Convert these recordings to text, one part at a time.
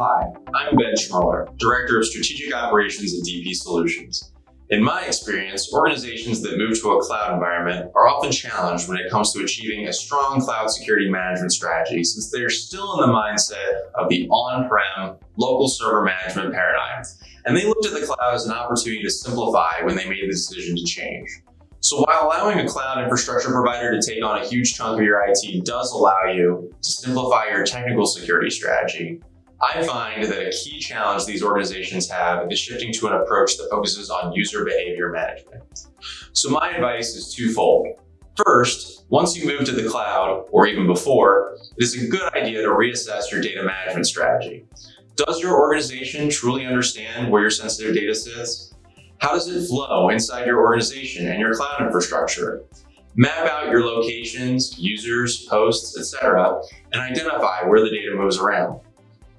Hi, I'm Ben Schmarler, Director of Strategic Operations at DP Solutions. In my experience, organizations that move to a cloud environment are often challenged when it comes to achieving a strong cloud security management strategy since they're still in the mindset of the on-prem local server management paradigm. And they looked at the cloud as an opportunity to simplify when they made the decision to change. So while allowing a cloud infrastructure provider to take on a huge chunk of your IT does allow you to simplify your technical security strategy, I find that a key challenge these organizations have is shifting to an approach that focuses on user behavior management. So my advice is twofold. First, once you move to the cloud, or even before, it is a good idea to reassess your data management strategy. Does your organization truly understand where your sensitive data sits? How does it flow inside your organization and your cloud infrastructure? Map out your locations, users, posts, etc., and identify where the data moves around.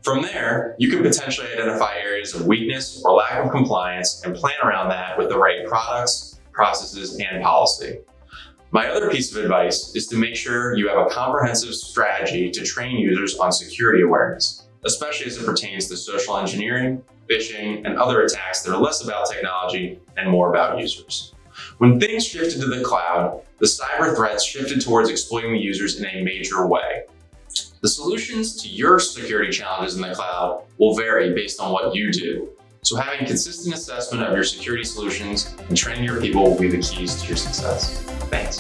From there, you can potentially identify areas of weakness or lack of compliance and plan around that with the right products, processes, and policy. My other piece of advice is to make sure you have a comprehensive strategy to train users on security awareness, especially as it pertains to social engineering, phishing, and other attacks that are less about technology and more about users. When things shifted to the cloud, the cyber threats shifted towards exploiting the users in a major way. The solutions to your security challenges in the cloud will vary based on what you do. So having consistent assessment of your security solutions and training your people will be the keys to your success. Thanks.